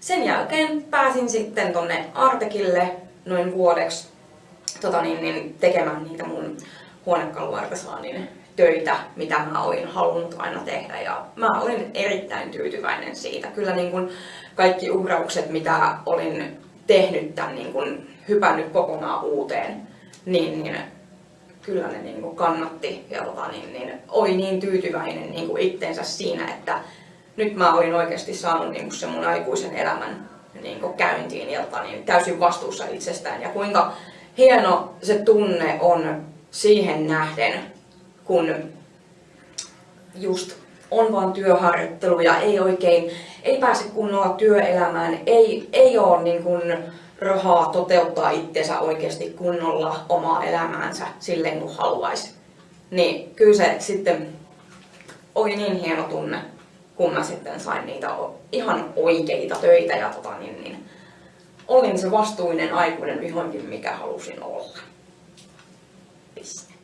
sen jälkeen pääsin sitten tonne Artekille noin vuodeksi tota niin, niin, tekemään niitä mun huonekaluartesaanin töitä, mitä mä olin halunnut aina tehdä ja mä olin erittäin tyytyväinen siitä. Kyllä niin kun kaikki uhraukset, mitä olin tehnyt tämän niin kun hypännyt kokonaan uuteen, niin, niin kyllä ne niin kuin kannatti ja tota, niin, niin, oli niin tyytyväinen niin itteensä siinä, että nyt mä olin oikeasti saanut niin kuin sen mun aikuisen elämän niin kuin käyntiin ja tota, niin, täysin vastuussa itsestään ja kuinka hieno se tunne on siihen nähden, kun just on vaan työharjoittelu ja ei oikein, ei pääse kunnolla työelämään, ei, ei ole niin kuin rahaa toteuttaa itsensä oikeasti kunnolla omaa elämäänsä silleen kuin haluaisi. Niin kyllä se sitten oli niin hieno tunne, kun mä sitten sain niitä ihan oikeita töitä ja tota, niin, niin, olin se vastuullinen aikuinen vihoinkin, mikä halusin olla. Piste.